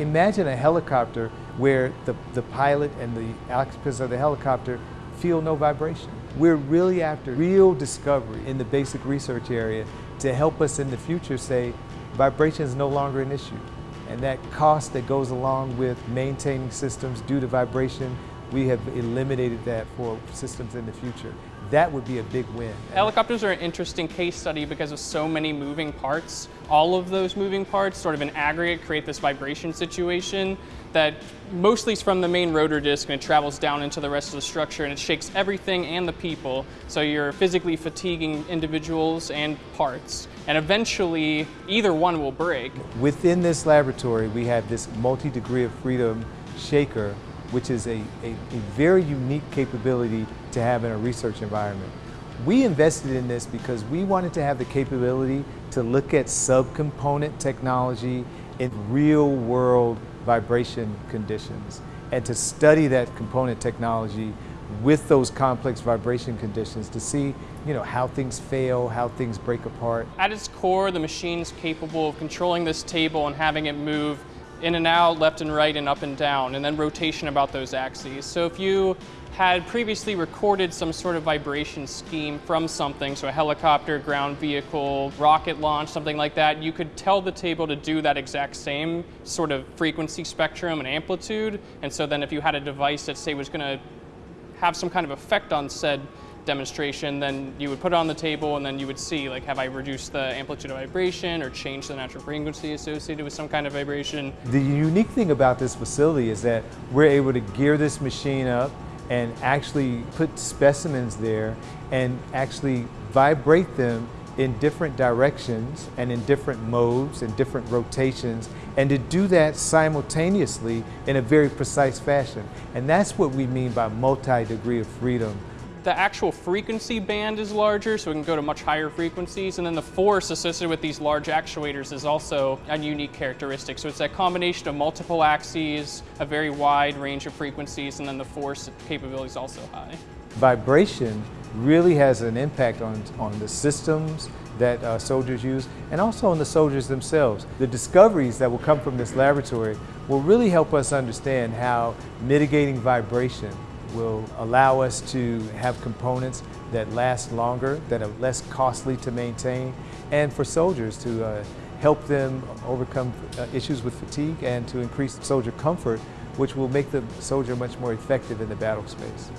imagine a helicopter where the, the pilot and the occupants of the helicopter feel no vibration. We're really after real discovery in the basic research area to help us in the future say vibration is no longer an issue. And that cost that goes along with maintaining systems due to vibration, we have eliminated that for systems in the future that would be a big win. Helicopters are an interesting case study because of so many moving parts. All of those moving parts sort of in aggregate create this vibration situation that mostly is from the main rotor disc and it travels down into the rest of the structure and it shakes everything and the people. So you're physically fatiguing individuals and parts. And eventually either one will break. Within this laboratory we have this multi-degree of freedom shaker which is a, a, a, very unique capability to have in a research environment. We invested in this because we wanted to have the capability to look at subcomponent technology in real world vibration conditions and to study that component technology with those complex vibration conditions to see you know, how things fail, how things break apart. At its core, the machine's capable of controlling this table and having it move in and out, left and right, and up and down, and then rotation about those axes. So if you had previously recorded some sort of vibration scheme from something, so a helicopter, ground vehicle, rocket launch, something like that, you could tell the table to do that exact same sort of frequency spectrum and amplitude. And so then if you had a device that say was going to have some kind of effect on said demonstration, then you would put it on the table and then you would see like have I reduced the amplitude of vibration or changed the natural frequency associated with some kind of vibration. The unique thing about this facility is that we're able to gear this machine up and actually put specimens there and actually vibrate them in different directions and in different modes and different rotations and to do that simultaneously in a very precise fashion. And that's what we mean by multi-degree of freedom the actual frequency band is larger, so we can go to much higher frequencies, and then the force associated with these large actuators is also a unique characteristic. So it's a combination of multiple axes, a very wide range of frequencies, and then the force capability is also high. Vibration really has an impact on, on the systems that uh, soldiers use and also on the soldiers themselves. The discoveries that will come from this laboratory will really help us understand how mitigating vibration will allow us to have components that last longer, that are less costly to maintain, and for soldiers to uh, help them overcome uh, issues with fatigue and to increase soldier comfort, which will make the soldier much more effective in the battle space.